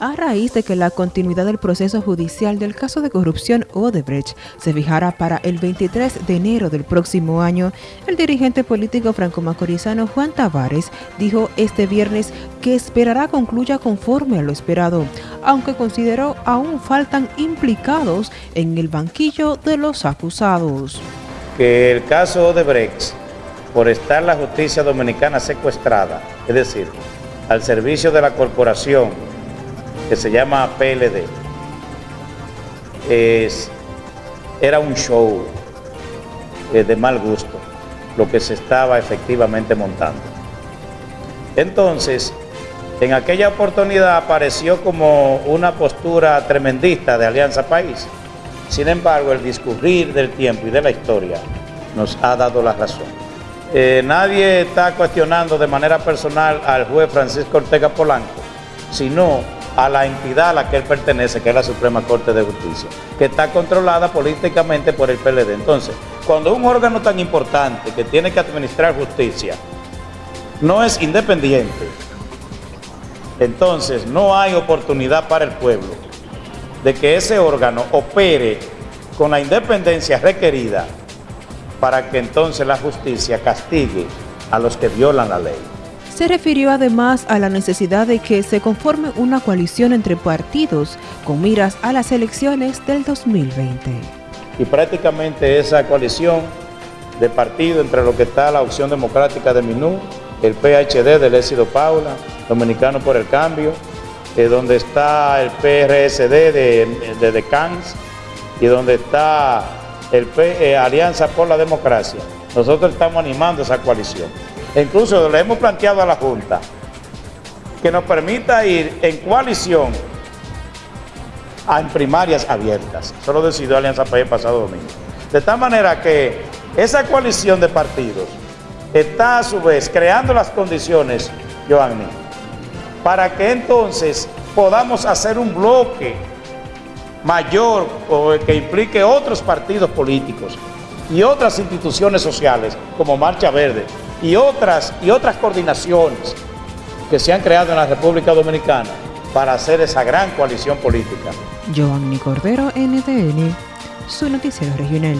a raíz de que la continuidad del proceso judicial del caso de corrupción Odebrecht se fijara para el 23 de enero del próximo año, el dirigente político franco-macorizano Juan Tavares dijo este viernes que esperará concluya conforme a lo esperado, aunque consideró aún faltan implicados en el banquillo de los acusados. Que el caso Odebrecht, por estar la justicia dominicana secuestrada, es decir, al servicio de la corporación que se llama PLD, es, era un show eh, de mal gusto, lo que se estaba efectivamente montando. Entonces, en aquella oportunidad apareció como una postura tremendista de Alianza País. Sin embargo, el discurrir del tiempo y de la historia nos ha dado la razón. Eh, nadie está cuestionando de manera personal al juez Francisco Ortega Polanco, sino a la entidad a la que él pertenece, que es la Suprema Corte de Justicia, que está controlada políticamente por el PLD. Entonces, cuando un órgano tan importante que tiene que administrar justicia no es independiente, entonces no hay oportunidad para el pueblo de que ese órgano opere con la independencia requerida para que entonces la justicia castigue a los que violan la ley. Se refirió además a la necesidad de que se conforme una coalición entre partidos con miras a las elecciones del 2020. Y prácticamente esa coalición de partido entre lo que está la opción democrática de Minú, el PHD del Éxito Paula, Dominicano por el Cambio, eh, donde está el PRSD de, de Decans y donde está el eh, Alianza por la Democracia. Nosotros estamos animando esa coalición. Incluso le hemos planteado a la Junta que nos permita ir en coalición a, primarias abiertas. Eso lo decidió Alianza País pasado domingo. De tal manera que esa coalición de partidos está a su vez creando las condiciones, Joanny, para que entonces podamos hacer un bloque mayor que implique otros partidos políticos y otras instituciones sociales como Marcha Verde, y otras, y otras coordinaciones que se han creado en la República Dominicana para hacer esa gran coalición política. Joanny Cordero, NTN, su noticiero regional.